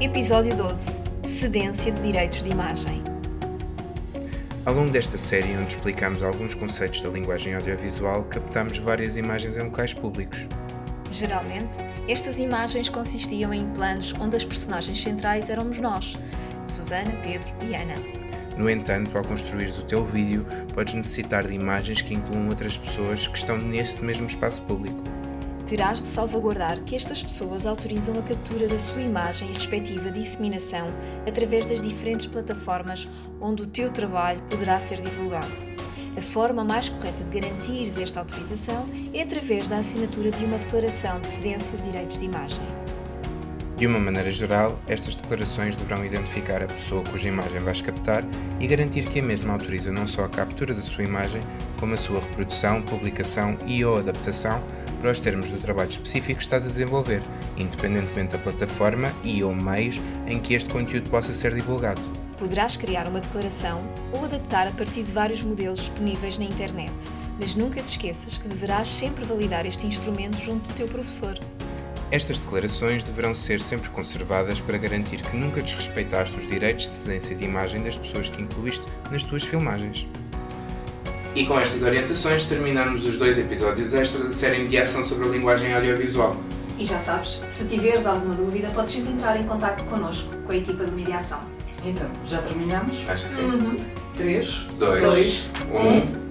Episódio 12 Cedência de Direitos de Imagem. Ao longo desta série, onde explicamos alguns conceitos da linguagem audiovisual, captamos várias imagens em locais públicos. Geralmente, estas imagens consistiam em planos onde as personagens centrais éramos nós, Susana, Pedro e Ana. No entanto, ao construires o teu vídeo, podes necessitar de imagens que incluam outras pessoas que estão nesse mesmo espaço público. Terás de salvaguardar que estas pessoas autorizam a captura da sua imagem e respectiva disseminação através das diferentes plataformas onde o teu trabalho poderá ser divulgado. A forma mais correta de garantir esta autorização é através da assinatura de uma declaração de cedência de direitos de imagem. De uma maneira geral, estas declarações deverão identificar a pessoa cuja imagem vais captar e garantir que a mesma autoriza não só a captura da sua imagem, como a sua reprodução, publicação e ou adaptação para os termos do trabalho específico que estás a desenvolver, independentemente da plataforma e ou meios em que este conteúdo possa ser divulgado. Poderás criar uma declaração ou adaptar a partir de vários modelos disponíveis na internet, mas nunca te esqueças que deverás sempre validar este instrumento junto do teu professor. Estas declarações deverão ser sempre conservadas para garantir que nunca desrespeitaste os direitos de cedência de imagem das pessoas que incluíste nas tuas filmagens. E com estas orientações terminamos os dois episódios extra da série Mediação sobre a linguagem audiovisual. E já sabes, se tiveres alguma dúvida, podes sempre entrar em contato connosco, com a equipa de mediação. Então, já terminamos? Acho que sim. Uhum. 3, Dois, 2, um.